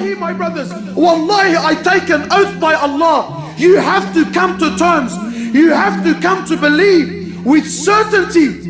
Wallahi, my brothers, Wallahi, I take an oath by Allah. You have to come to terms. You have to come to believe with certainty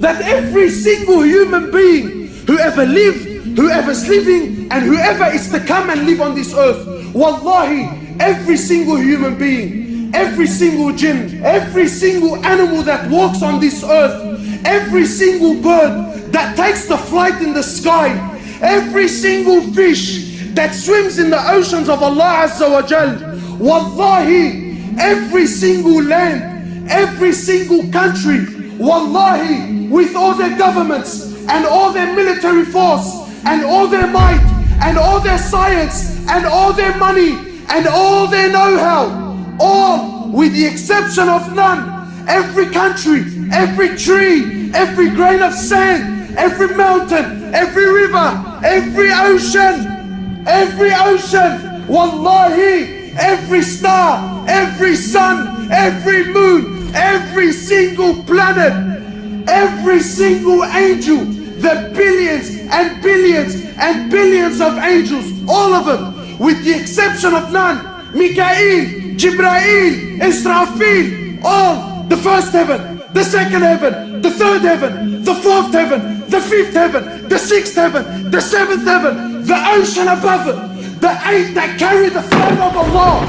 that every single human being, whoever lived, whoever's living, and whoever is to come and live on this earth, Wallahi, every single human being, every single jinn, every single animal that walks on this earth, every single bird that takes the flight in the sky, every single fish that swims in the oceans of Allah Azza wa Jal, Wallahi, every single land, every single country, Wallahi, with all their governments and all their military force and all their might and all their science and all their money and all their know-how, all with the exception of none, every country, every tree, every grain of sand, every mountain, every river, every ocean, every ocean, wallahi, every star, every sun, every moon, every single planet, every single angel, the billions and billions and billions of angels, all of them, with the exception of none, Mikael, Jibrail, Israfil, all the first heaven, the second heaven, the third heaven, the fourth heaven, the fifth heaven, the sixth heaven, the seventh heaven, the ocean above it, the eight that carry the flag of Allah,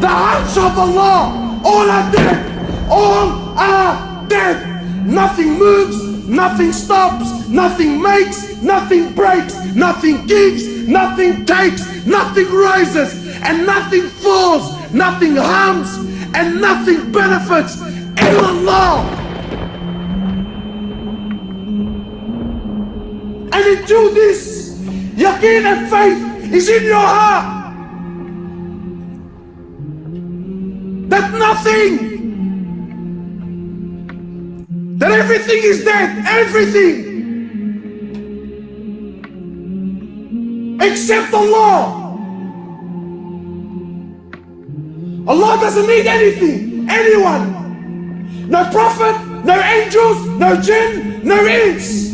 the Arsh of Allah, all are dead, all are dead. Nothing moves, nothing stops, nothing makes, nothing breaks, nothing gives, nothing takes, nothing rises, and nothing falls, nothing harms, and nothing benefits. Allah. And into this, yaqeen and faith is in your heart. That nothing that everything is dead, everything. Except Allah. Allah doesn't need anything, anyone. No prophet, no angels, no jinn, no ins.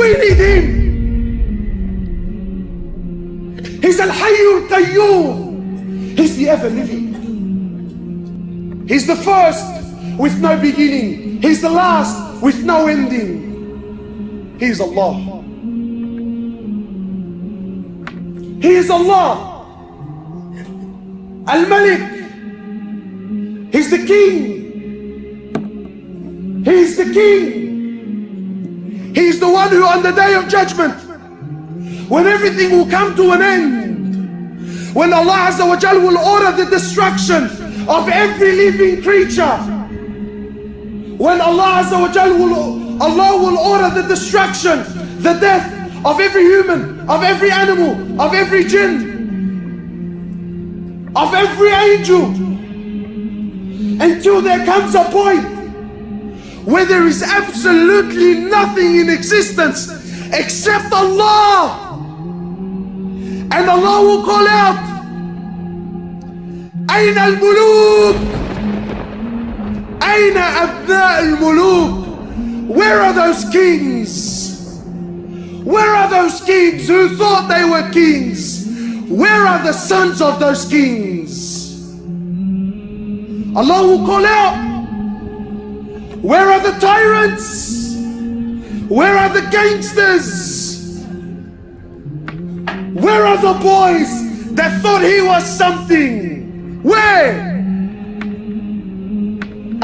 We need Him. He's Al-Hayyul Qayyum. He's the ever-living. He's the first with no beginning. He's the last with no ending. He is Allah. He is Allah. Al-Malik. He's the king. He's the king. He's the one who on the day of judgment, when everything will come to an end, when Allah Azza wa Jal will order the destruction of every living creature. When Allah Azza wa Jal will, Allah will order the destruction, the death of every human, of every animal, of every jinn, of every angel, until there comes a point where there is absolutely nothing in existence except Allah. And Allah will call out, أين الملوك أين أبناء الملوك Where are those kings Where are those kings who thought they were kings Where are the sons of those kings Allah will call out Where are the tyrants Where are the gangsters Where are the boys that thought he was something where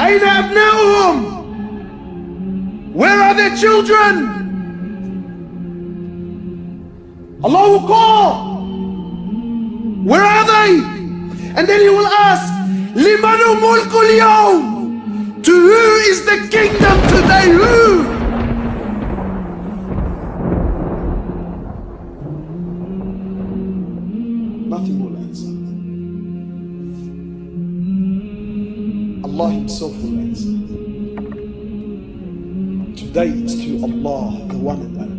أين أبناؤهم Where are their children Allah will call Where are they And then he will ask لمن ملك اليوم To who is the kingdom today Who Nothing will answer Allah Himself will answer. Today it's to Allah, the one and only.